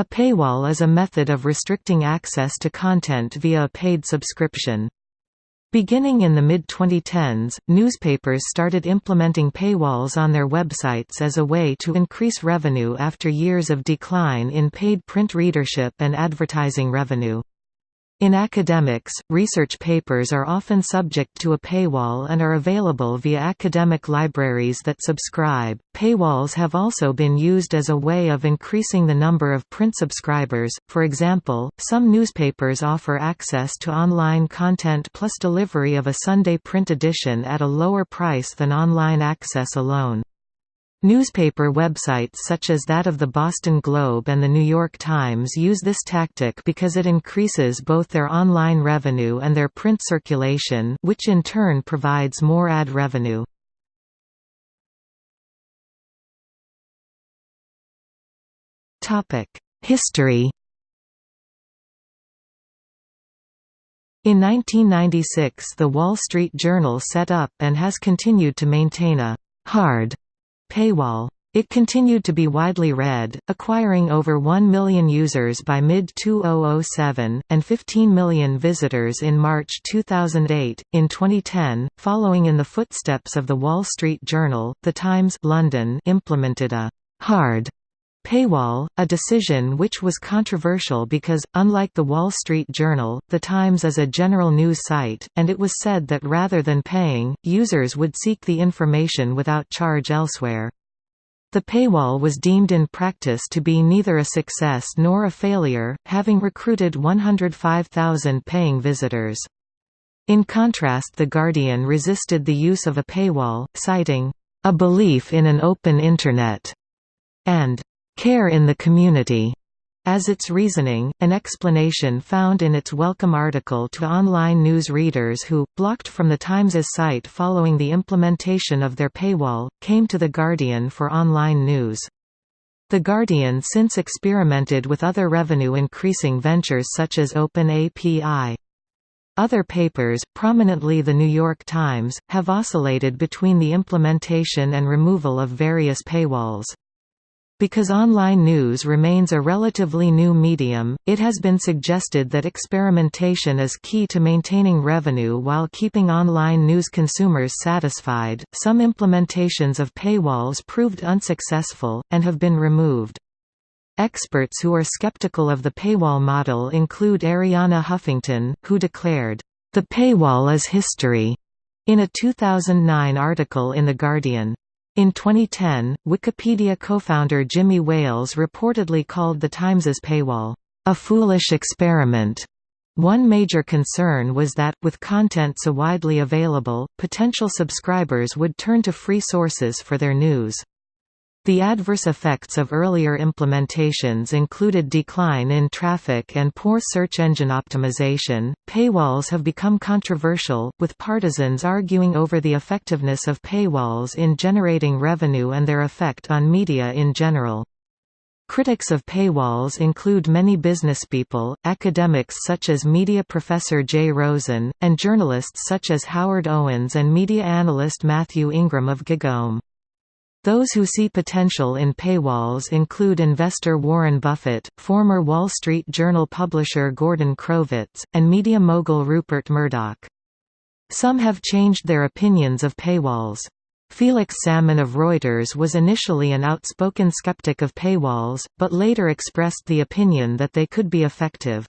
A paywall is a method of restricting access to content via a paid subscription. Beginning in the mid-2010s, newspapers started implementing paywalls on their websites as a way to increase revenue after years of decline in paid print readership and advertising revenue. In academics, research papers are often subject to a paywall and are available via academic libraries that subscribe. Paywalls have also been used as a way of increasing the number of print subscribers. For example, some newspapers offer access to online content plus delivery of a Sunday print edition at a lower price than online access alone. Newspaper websites such as that of the Boston Globe and the New York Times use this tactic because it increases both their online revenue and their print circulation which in turn provides more ad revenue. History In 1996 the Wall Street Journal set up and has continued to maintain a «hard» Paywall. It continued to be widely read, acquiring over 1 million users by mid-2007, and 15 million visitors in March 2008. In 2010, following in the footsteps of The Wall Street Journal, The Times London implemented a «hard» paywall, a decision which was controversial because, unlike The Wall Street Journal, The Times is a general news site, and it was said that rather than paying, users would seek the information without charge elsewhere. The paywall was deemed in practice to be neither a success nor a failure, having recruited 105,000 paying visitors. In contrast The Guardian resisted the use of a paywall, citing, "...a belief in an open Internet," and care in the community as its reasoning, an explanation found in its welcome article to online news readers who, blocked from the Times's site following the implementation of their paywall, came to The Guardian for online news. The Guardian since experimented with other revenue-increasing ventures such as OpenAPI. Other papers, prominently The New York Times, have oscillated between the implementation and removal of various paywalls. Because online news remains a relatively new medium, it has been suggested that experimentation is key to maintaining revenue while keeping online news consumers satisfied. Some implementations of paywalls proved unsuccessful, and have been removed. Experts who are skeptical of the paywall model include Arianna Huffington, who declared, The paywall is history, in a 2009 article in The Guardian. In 2010, Wikipedia co-founder Jimmy Wales reportedly called the Times's paywall, "...a foolish experiment." One major concern was that, with content so widely available, potential subscribers would turn to free sources for their news. The adverse effects of earlier implementations included decline in traffic and poor search engine optimization. Paywalls have become controversial, with partisans arguing over the effectiveness of paywalls in generating revenue and their effect on media in general. Critics of paywalls include many businesspeople, academics such as media professor Jay Rosen, and journalists such as Howard Owens and media analyst Matthew Ingram of GigaOM. Those who see potential in paywalls include investor Warren Buffett, former Wall Street Journal publisher Gordon Crovitz, and media mogul Rupert Murdoch. Some have changed their opinions of paywalls. Felix Salmon of Reuters was initially an outspoken skeptic of paywalls, but later expressed the opinion that they could be effective.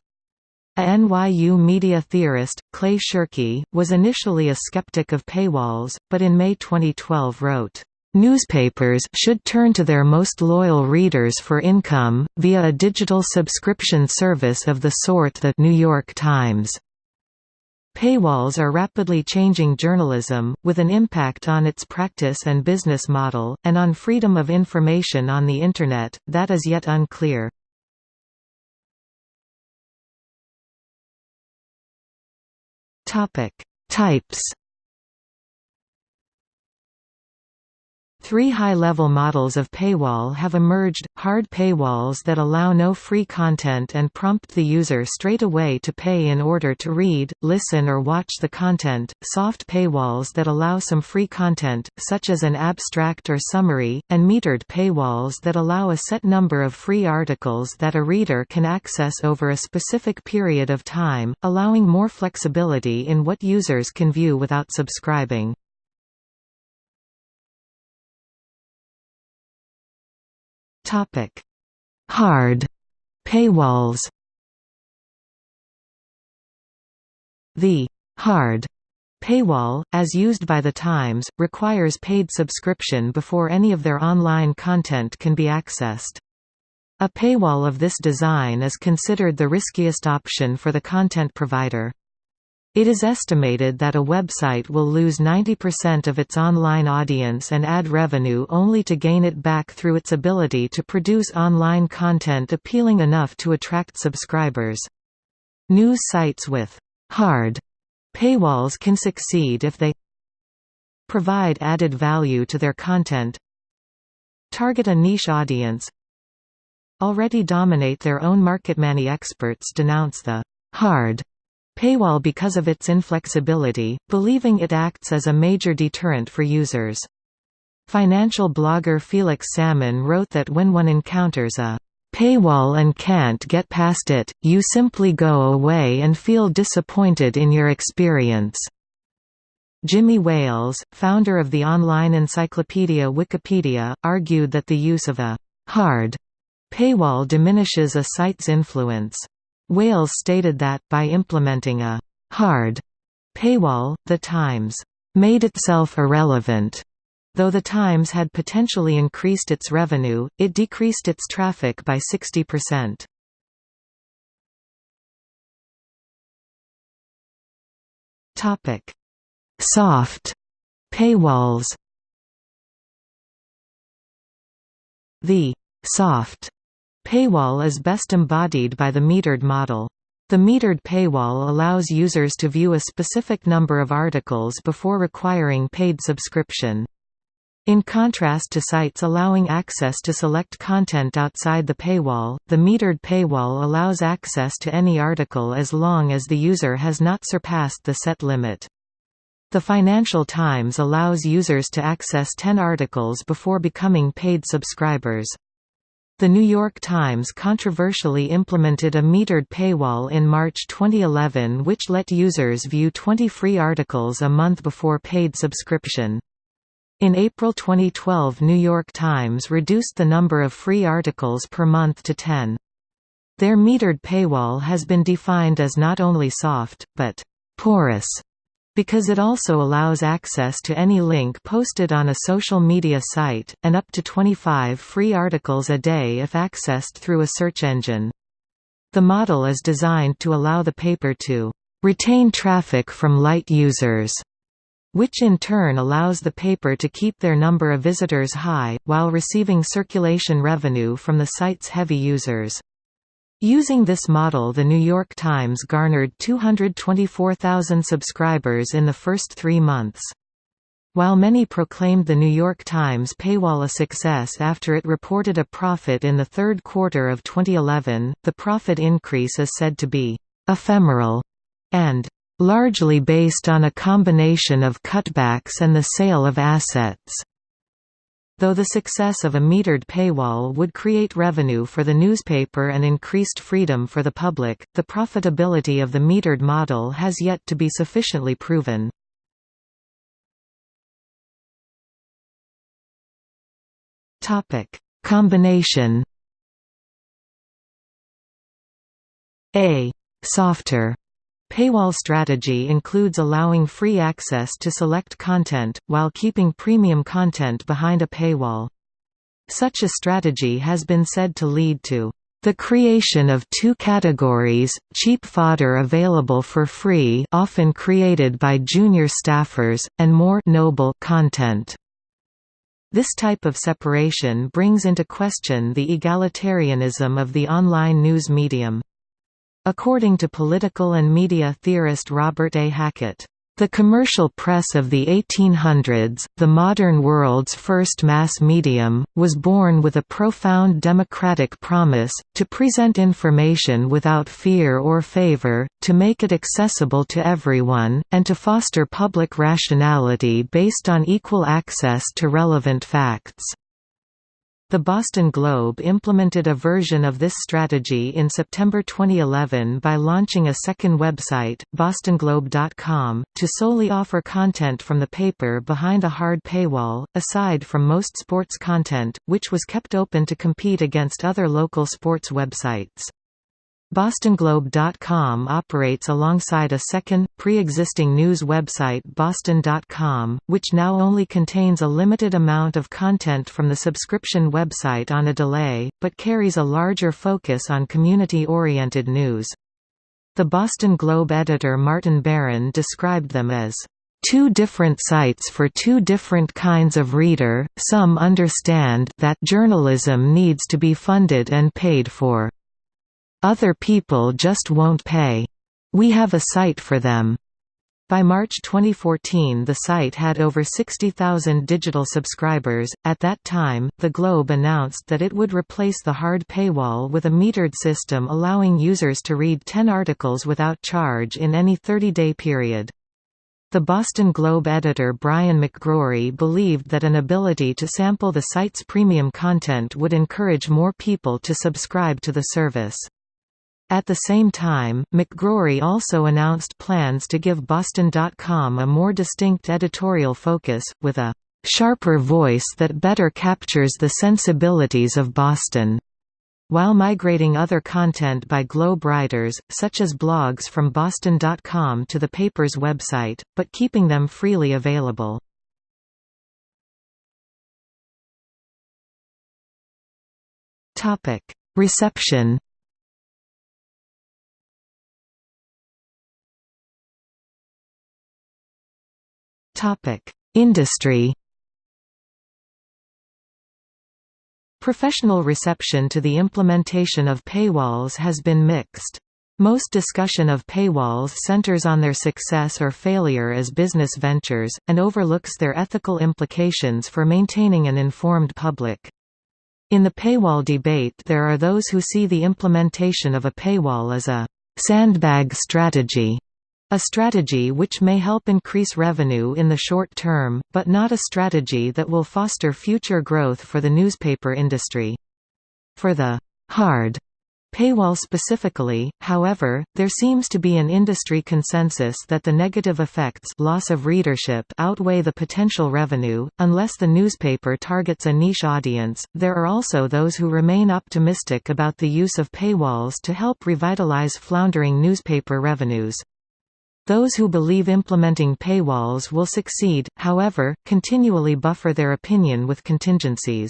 A NYU media theorist, Clay Shirky, was initially a skeptic of paywalls, but in May 2012 wrote, Newspapers should turn to their most loyal readers for income, via a digital subscription service of the sort The New York Times. Paywalls are rapidly changing journalism, with an impact on its practice and business model, and on freedom of information on the Internet, that is yet unclear. Types Three high-level models of paywall have emerged, hard paywalls that allow no free content and prompt the user straight away to pay in order to read, listen or watch the content, soft paywalls that allow some free content, such as an abstract or summary, and metered paywalls that allow a set number of free articles that a reader can access over a specific period of time, allowing more flexibility in what users can view without subscribing. Topic: Hard paywalls. The hard paywall, as used by The Times, requires paid subscription before any of their online content can be accessed. A paywall of this design is considered the riskiest option for the content provider. It is estimated that a website will lose 90% of its online audience and ad revenue only to gain it back through its ability to produce online content appealing enough to attract subscribers. News sites with hard paywalls can succeed if they provide added value to their content target a niche audience already dominate their own market. Many experts denounce the hard Paywall because of its inflexibility, believing it acts as a major deterrent for users. Financial blogger Felix Salmon wrote that when one encounters a paywall and can't get past it, you simply go away and feel disappointed in your experience. Jimmy Wales, founder of the online encyclopedia Wikipedia, argued that the use of a hard paywall diminishes a site's influence. Wales stated that, by implementing a «hard» paywall, The Times «made itself irrelevant». Though The Times had potentially increased its revenue, it decreased its traffic by 60%. Topic: Soft paywalls The «soft» Paywall is best embodied by the metered model. The metered paywall allows users to view a specific number of articles before requiring paid subscription. In contrast to sites allowing access to select content outside the paywall, the metered paywall allows access to any article as long as the user has not surpassed the set limit. The Financial Times allows users to access 10 articles before becoming paid subscribers. The New York Times controversially implemented a metered paywall in March 2011 which let users view 20 free articles a month before paid subscription. In April 2012 New York Times reduced the number of free articles per month to 10. Their metered paywall has been defined as not only soft, but «porous» because it also allows access to any link posted on a social media site, and up to 25 free articles a day if accessed through a search engine. The model is designed to allow the paper to retain traffic from light users, which in turn allows the paper to keep their number of visitors high, while receiving circulation revenue from the site's heavy users. Using this model The New York Times garnered 224,000 subscribers in the first three months. While many proclaimed The New York Times paywall a success after it reported a profit in the third quarter of 2011, the profit increase is said to be «ephemeral» and «largely based on a combination of cutbacks and the sale of assets». Though the success of a metered paywall would create revenue for the newspaper and increased freedom for the public, the profitability of the metered model has yet to be sufficiently proven. Combination A. Softer Paywall strategy includes allowing free access to select content, while keeping premium content behind a paywall. Such a strategy has been said to lead to the creation of two categories, cheap fodder available for free often created by junior staffers, and more noble content. This type of separation brings into question the egalitarianism of the online news medium. According to political and media theorist Robert A. Hackett, The commercial press of the 1800s, the modern world's first mass medium, was born with a profound democratic promise, to present information without fear or favor, to make it accessible to everyone, and to foster public rationality based on equal access to relevant facts. The Boston Globe implemented a version of this strategy in September 2011 by launching a second website, bostonglobe.com, to solely offer content from the paper behind a hard paywall, aside from most sports content, which was kept open to compete against other local sports websites. BostonGlobe.com operates alongside a second, pre-existing news website Boston.com, which now only contains a limited amount of content from the subscription website on a delay, but carries a larger focus on community-oriented news. The Boston Globe editor Martin Baron described them as two different sites for two different kinds of reader. Some understand that journalism needs to be funded and paid for. Other people just won't pay. We have a site for them. By March 2014 the site had over 60,000 digital subscribers. At that time, The Globe announced that it would replace the hard paywall with a metered system allowing users to read 10 articles without charge in any 30-day period. The Boston Globe editor Brian McGrory believed that an ability to sample the site's premium content would encourage more people to subscribe to the service. At the same time, McGrory also announced plans to give Boston.com a more distinct editorial focus, with a "...sharper voice that better captures the sensibilities of Boston." while migrating other content by Globe writers, such as blogs from Boston.com to the paper's website, but keeping them freely available. Reception Industry Professional reception to the implementation of paywalls has been mixed. Most discussion of paywalls centers on their success or failure as business ventures, and overlooks their ethical implications for maintaining an informed public. In the paywall debate there are those who see the implementation of a paywall as a «sandbag strategy» A strategy which may help increase revenue in the short term, but not a strategy that will foster future growth for the newspaper industry. For the hard paywall specifically, however, there seems to be an industry consensus that the negative effects loss of readership outweigh the potential revenue, unless the newspaper targets a niche audience. There are also those who remain optimistic about the use of paywalls to help revitalize floundering newspaper revenues. Those who believe implementing paywalls will succeed, however, continually buffer their opinion with contingencies.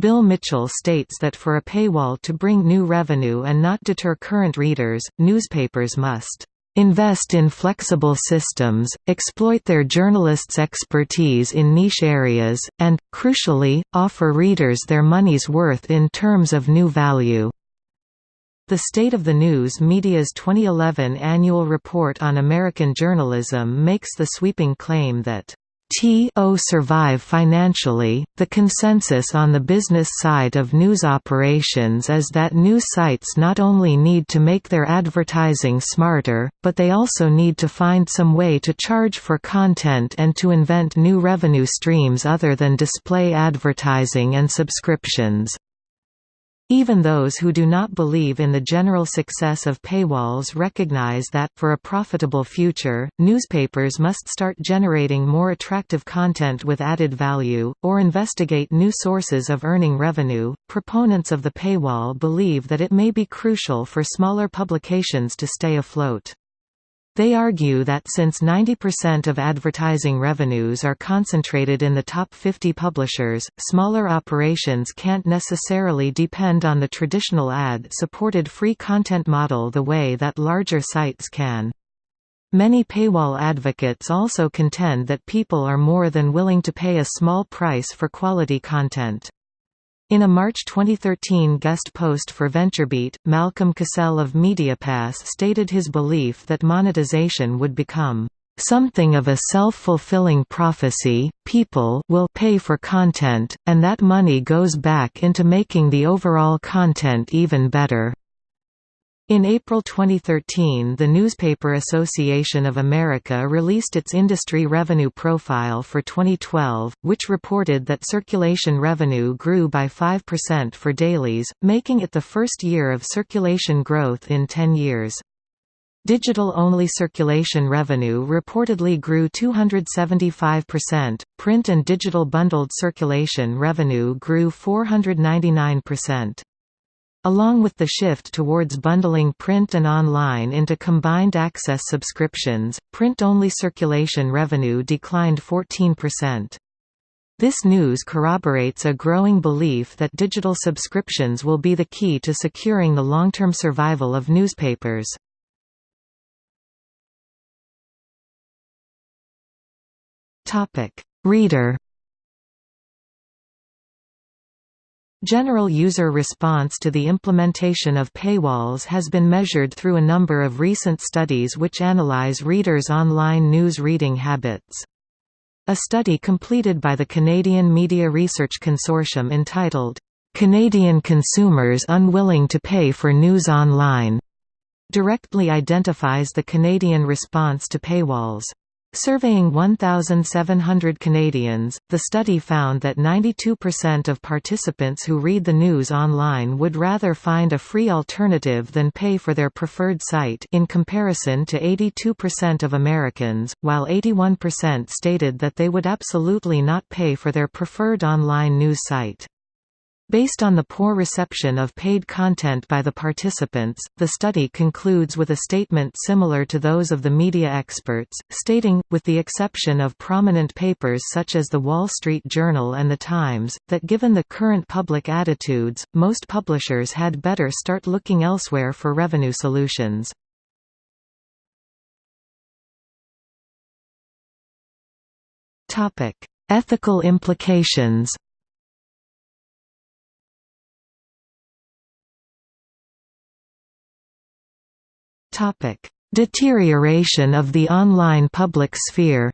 Bill Mitchell states that for a paywall to bring new revenue and not deter current readers, newspapers must invest in flexible systems, exploit their journalists' expertise in niche areas, and, crucially, offer readers their money's worth in terms of new value. The State of the News Media's 2011 annual report on American journalism makes the sweeping claim that TO survive financially. The consensus on the business side of news operations is that news sites not only need to make their advertising smarter, but they also need to find some way to charge for content and to invent new revenue streams other than display advertising and subscriptions. Even those who do not believe in the general success of paywalls recognize that, for a profitable future, newspapers must start generating more attractive content with added value, or investigate new sources of earning revenue. Proponents of the paywall believe that it may be crucial for smaller publications to stay afloat. They argue that since 90% of advertising revenues are concentrated in the top 50 publishers, smaller operations can't necessarily depend on the traditional ad-supported free content model the way that larger sites can. Many paywall advocates also contend that people are more than willing to pay a small price for quality content. In a March 2013 guest post for VentureBeat, Malcolm CasSelle of MediaPass stated his belief that monetization would become something of a self-fulfilling prophecy, people will pay for content, and that money goes back into making the overall content even better. In April 2013 the Newspaper Association of America released its industry revenue profile for 2012, which reported that circulation revenue grew by 5% for dailies, making it the first year of circulation growth in 10 years. Digital-only circulation revenue reportedly grew 275%, print and digital bundled circulation revenue grew 499%. Along with the shift towards bundling print and online into combined access subscriptions, print-only circulation revenue declined 14%. This news corroborates a growing belief that digital subscriptions will be the key to securing the long-term survival of newspapers. Reader General user response to the implementation of paywalls has been measured through a number of recent studies which analyze readers' online news reading habits. A study completed by the Canadian Media Research Consortium entitled, "'Canadian Consumers Unwilling to Pay for News Online' directly identifies the Canadian response to paywalls. Surveying 1,700 Canadians, the study found that 92% of participants who read the news online would rather find a free alternative than pay for their preferred site in comparison to 82% of Americans, while 81% stated that they would absolutely not pay for their preferred online news site. Based on the poor reception of paid content by the participants, the study concludes with a statement similar to those of the media experts, stating, with the exception of prominent papers such as The Wall Street Journal and The Times, that given the current public attitudes, most publishers had better start looking elsewhere for revenue solutions. Ethical implications Deterioration of the online public sphere.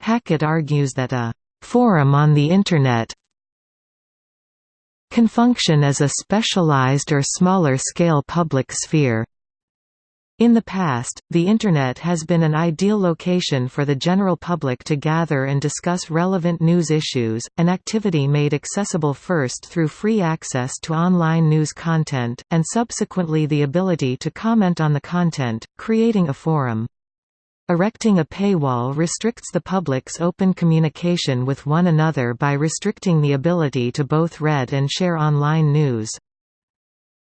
Hackett argues that a «forum on the Internet can function as a specialized or smaller-scale public sphere in the past, the Internet has been an ideal location for the general public to gather and discuss relevant news issues, an activity made accessible first through free access to online news content, and subsequently the ability to comment on the content, creating a forum. Erecting a paywall restricts the public's open communication with one another by restricting the ability to both read and share online news.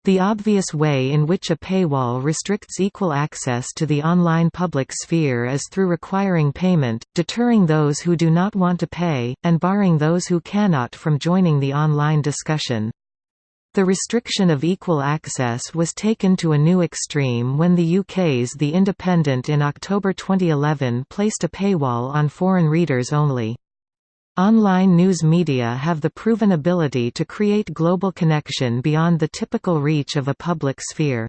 The obvious way in which a paywall restricts equal access to the online public sphere is through requiring payment, deterring those who do not want to pay, and barring those who cannot from joining the online discussion. The restriction of equal access was taken to a new extreme when the UK's The Independent in October 2011 placed a paywall on foreign readers only. Online news media have the proven ability to create global connection beyond the typical reach of a public sphere.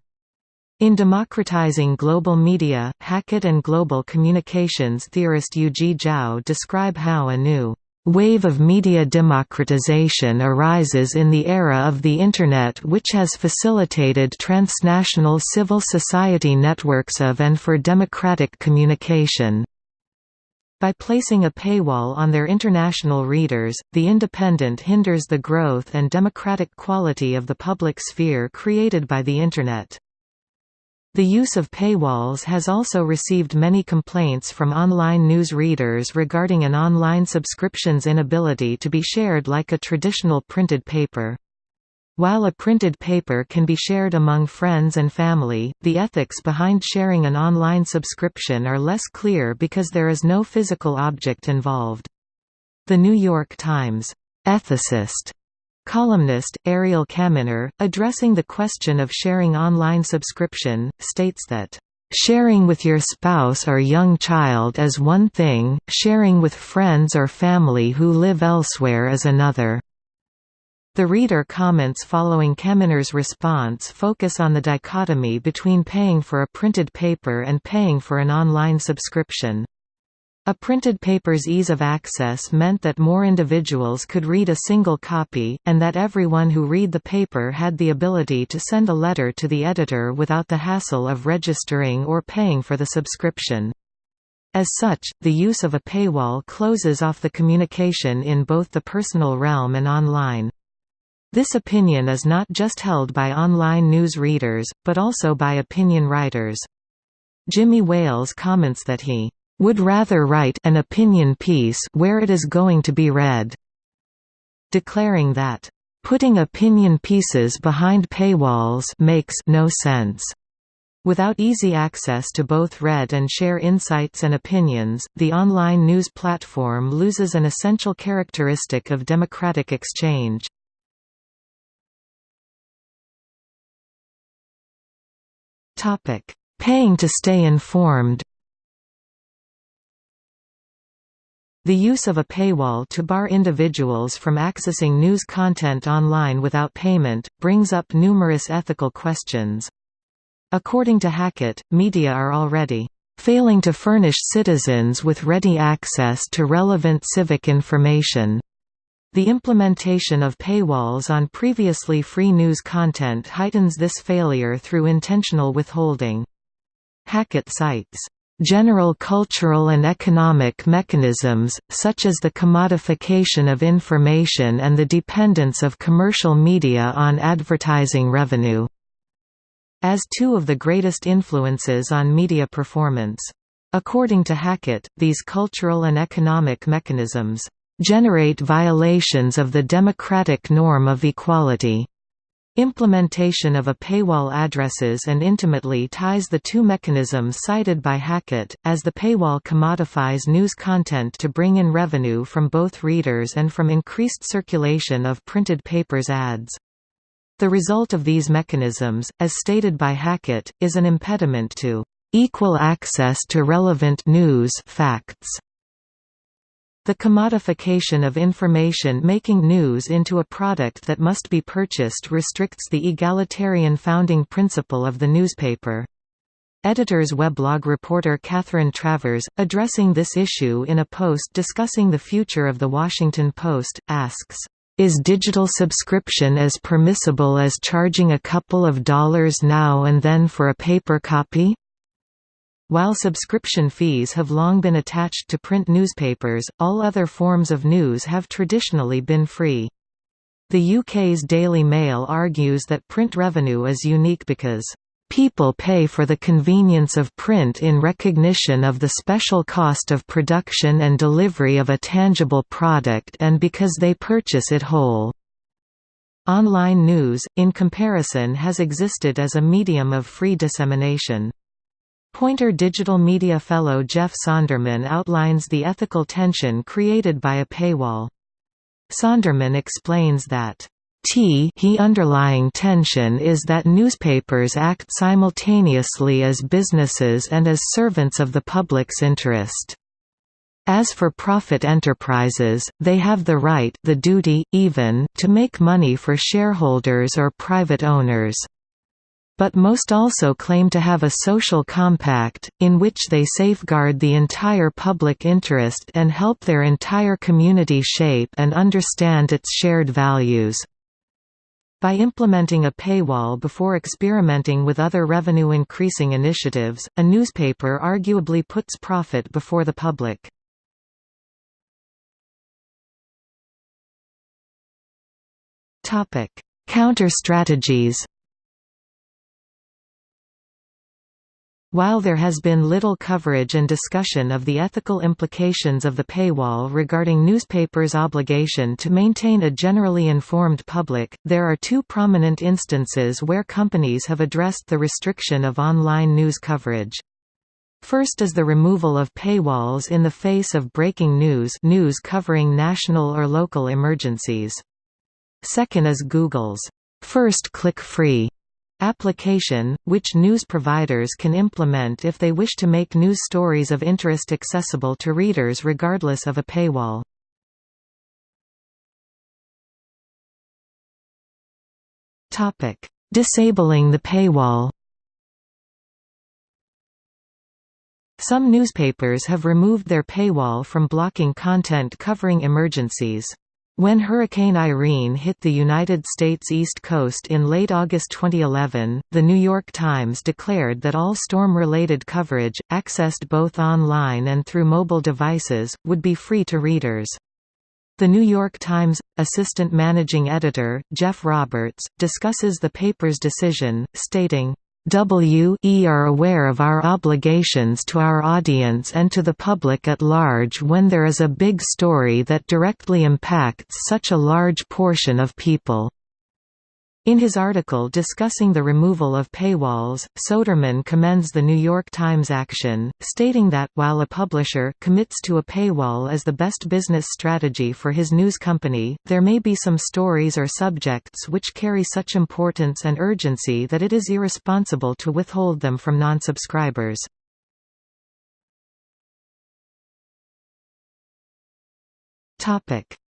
In democratizing global media, Hackett and global communications theorist Yuezhi Zhao describe how a new wave of media democratization arises in the era of the Internet which has facilitated transnational civil society networks of and for democratic communication. By placing a paywall on their international readers, The Independent hinders the growth and democratic quality of the public sphere created by the Internet. The use of paywalls has also received many complaints from online news readers regarding an online subscription's inability to be shared like a traditional printed paper. While a printed paper can be shared among friends and family, the ethics behind sharing an online subscription are less clear because there is no physical object involved. The New York Times ethicist columnist, Ariel Kaminer, addressing the question of sharing online subscription, states that Sharing with your spouse or young child is one thing, sharing with friends or family who live elsewhere is another. The reader comments following Kaminer's response focus on the dichotomy between paying for a printed paper and paying for an online subscription. A printed paper's ease of access meant that more individuals could read a single copy, and that everyone who read the paper had the ability to send a letter to the editor without the hassle of registering or paying for the subscription. As such, the use of a paywall closes off the communication in both the personal realm and online. This opinion is not just held by online news readers, but also by opinion writers. Jimmy Wales comments that he would rather write an opinion piece where it is going to be read, declaring that putting opinion pieces behind paywalls makes no sense. Without easy access to both read and share insights and opinions, the online news platform loses an essential characteristic of democratic exchange. Topic: Paying to stay informed. The use of a paywall to bar individuals from accessing news content online without payment, brings up numerous ethical questions. According to Hackett, media are already failing to furnish citizens with ready access to relevant civic information. The implementation of paywalls on previously free news content heightens this failure through intentional withholding. Hackett cites, "...general cultural and economic mechanisms, such as the commodification of information and the dependence of commercial media on advertising revenue," as two of the greatest influences on media performance. According to Hackett, these cultural and economic mechanisms generate violations of the democratic norm of equality. Implementation of a paywall addresses and intimately ties the two mechanisms cited by Hackett, as the paywall commodifies news content to bring in revenue from both readers and from increased circulation of printed papers ads. The result of these mechanisms, as stated by Hackett, is an impediment to equal access to relevant news facts the commodification of information making news into a product that must be purchased restricts the egalitarian founding principle of the newspaper. Editor's weblog reporter Catherine Travers, addressing this issue in a post discussing the future of The Washington Post, asks, "...is digital subscription as permissible as charging a couple of dollars now and then for a paper copy?" While subscription fees have long been attached to print newspapers, all other forms of news have traditionally been free. The UK's Daily Mail argues that print revenue is unique because People pay for the convenience of print in recognition of the special cost of production and delivery of a tangible product and because they purchase it whole. Online news, in comparison has existed as a medium of free dissemination. Poynter Digital Media Fellow Jeff Sonderman outlines the ethical tension created by a paywall. Sonderman explains that T he underlying tension is that newspapers act simultaneously as businesses and as servants of the public's interest. As for profit enterprises, they have the right the duty, even, to make money for shareholders or private owners. But most also claim to have a social compact, in which they safeguard the entire public interest and help their entire community shape and understand its shared values. By implementing a paywall before experimenting with other revenue-increasing initiatives, a newspaper arguably puts profit before the public. Counter-strategies While there has been little coverage and discussion of the ethical implications of the paywall regarding newspapers' obligation to maintain a generally informed public, there are two prominent instances where companies have addressed the restriction of online news coverage. First is the removal of paywalls in the face of breaking news news covering national or local emergencies. Second is Google's first click-free application, which news providers can implement if they wish to make news stories of interest accessible to readers regardless of a paywall. Disabling the paywall Some newspapers have removed their paywall from blocking content covering emergencies. When Hurricane Irene hit the United States East Coast in late August 2011, The New York Times declared that all storm-related coverage, accessed both online and through mobile devices, would be free to readers. The New York Times assistant managing editor, Jeff Roberts, discusses the paper's decision, stating, we are aware of our obligations to our audience and to the public at large when there is a big story that directly impacts such a large portion of people. In his article discussing the removal of paywalls, Sonderman commends the New York Times action, stating that, while a publisher commits to a paywall as the best business strategy for his news company, there may be some stories or subjects which carry such importance and urgency that it is irresponsible to withhold them from non-subscribers.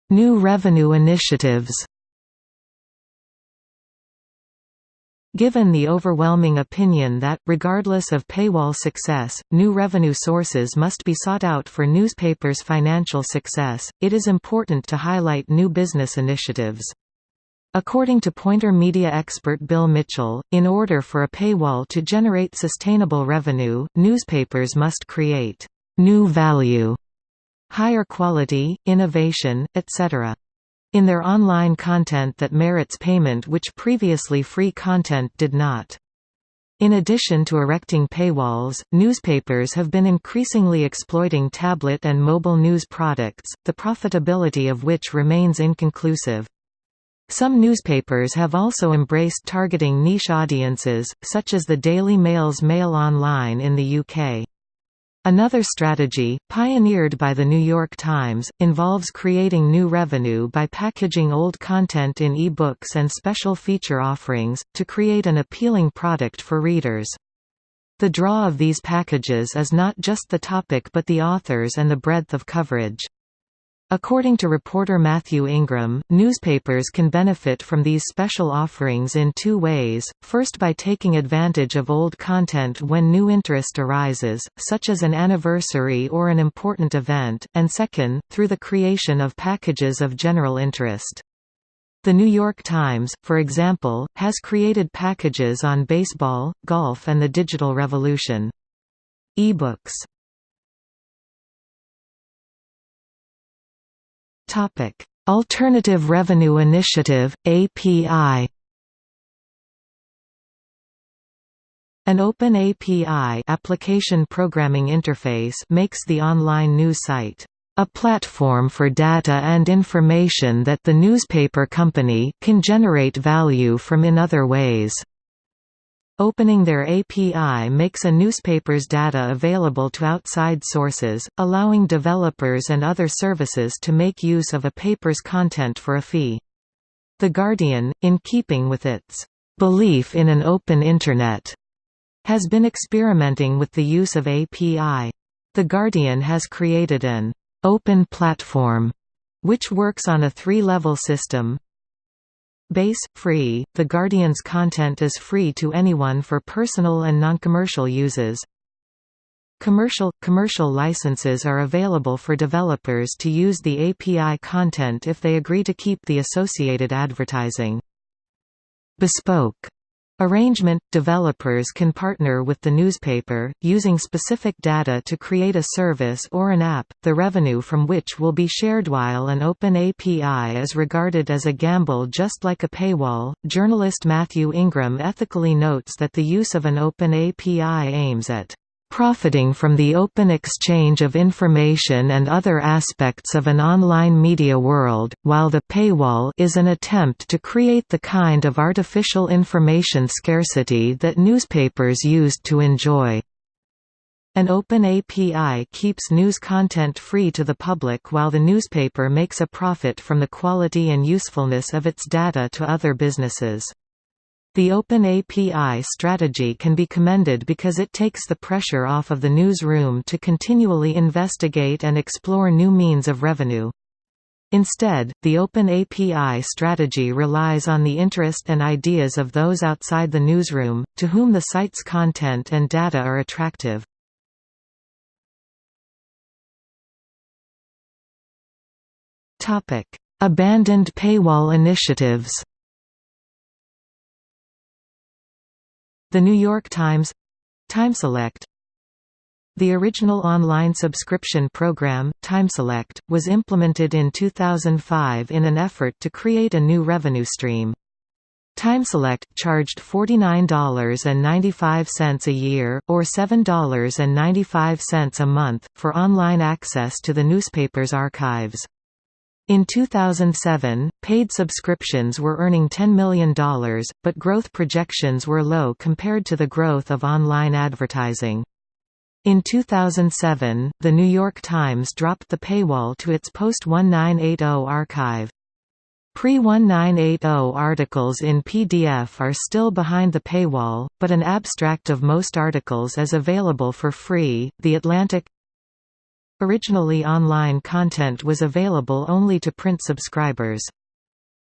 New revenue initiatives Given the overwhelming opinion that, regardless of paywall success, new revenue sources must be sought out for newspapers' financial success, it is important to highlight new business initiatives. According to Poynter media expert Bill Mitchell, in order for a paywall to generate sustainable revenue, newspapers must create new value, higher quality, innovation, etc in their online content that merits payment which previously free content did not. In addition to erecting paywalls, newspapers have been increasingly exploiting tablet and mobile news products, the profitability of which remains inconclusive. Some newspapers have also embraced targeting niche audiences, such as the Daily Mail's Mail Online in the UK. Another strategy, pioneered by The New York Times, involves creating new revenue by packaging old content in e-books and special feature offerings, to create an appealing product for readers. The draw of these packages is not just the topic but the authors and the breadth of coverage. According to reporter Matthew Ingram, newspapers can benefit from these special offerings in two ways, first by taking advantage of old content when new interest arises, such as an anniversary or an important event, and second, through the creation of packages of general interest. The New York Times, for example, has created packages on baseball, golf and the digital revolution. E-books Topic: Alternative Revenue Initiative (API). An open API application programming interface makes the online news site a platform for data and information that the newspaper company can generate value from in other ways. Opening their API makes a newspaper's data available to outside sources, allowing developers and other services to make use of a paper's content for a fee. The Guardian, in keeping with its belief in an open Internet, has been experimenting with the use of API. The Guardian has created an open platform which works on a three-level system, Base – Free – The Guardian's content is free to anyone for personal and non-commercial uses. Commercial – Commercial licenses are available for developers to use the API content if they agree to keep the associated advertising. Bespoke Arrangement – Developers can partner with the newspaper, using specific data to create a service or an app, the revenue from which will be shared while an open API is regarded as a gamble just like a paywall. Journalist Matthew Ingram ethically notes that the use of an open API aims at profiting from the open exchange of information and other aspects of an online media world, while the paywall is an attempt to create the kind of artificial information scarcity that newspapers used to enjoy. An open API keeps news content free to the public while the newspaper makes a profit from the quality and usefulness of its data to other businesses. The Open API strategy can be commended because it takes the pressure off of the newsroom to continually investigate and explore new means of revenue. Instead, the Open API strategy relies on the interest and ideas of those outside the newsroom, to whom the site's content and data are attractive. Abandoned paywall initiatives The New York Times TimeSelect the original online subscription program, TimeSelect, was implemented in 2005 in an effort to create a new revenue stream. TimeSelect charged $49.95 a year, or $7.95 a month, for online access to the newspaper's archives. In 2007, paid subscriptions were earning $10 million, but growth projections were low compared to the growth of online advertising. In 2007, The New York Times dropped the paywall to its post-1980 archive. Pre-1980 articles in PDF are still behind the paywall, but an abstract of most articles is available for free. The Atlantic Originally online content was available only to print subscribers.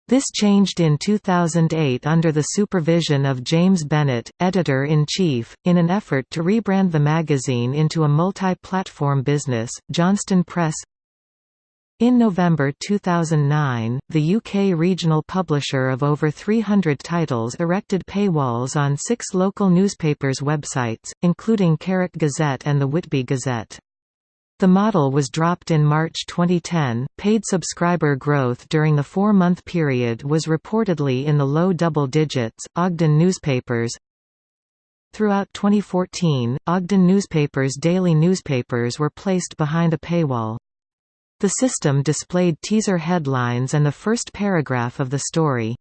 This changed in 2008 under the supervision of James Bennet, editor-in-chief, in an effort to rebrand the magazine into a multi-platform business. Johnston Press in November 2009, the UK regional publisher of over 300 titles erected paywalls on six local newspapers' websites, including Carrick Gazette and the Whitby Gazette. The model was dropped in March 2010. Paid subscriber growth during the four month period was reportedly in the low double digits. Ogden newspapers Throughout 2014, Ogden newspapers' daily newspapers were placed behind a paywall. The system displayed teaser headlines and the first paragraph of the story.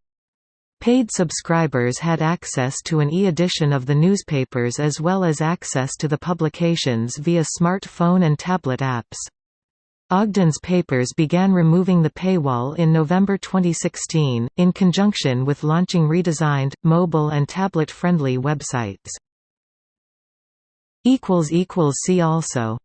Paid subscribers had access to an e-edition of the newspapers as well as access to the publications via smartphone and tablet apps. Ogden's papers began removing the paywall in November 2016, in conjunction with launching redesigned, mobile and tablet-friendly websites. See also